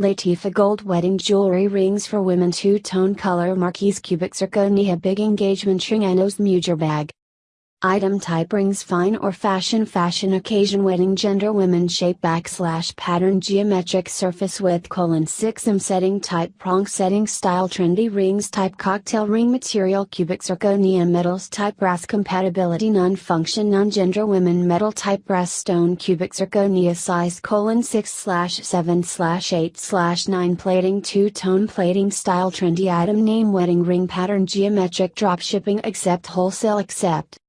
Latifa Gold Wedding Jewelry Rings for Women Two Tone Color Marquise Cubic Zirconia Big Engagement Ring Anos Mujer Bag Item type rings fine or fashion fashion occasion wedding gender women shape backslash pattern geometric surface width colon 6 m setting type prong setting style trendy rings type cocktail ring material cubic zirconia metals type brass compatibility non function non gender women metal type brass stone cubic zirconia size colon 6 slash 7 slash 8 slash 9 plating two tone plating style trendy item name wedding ring pattern geometric drop shipping accept wholesale accept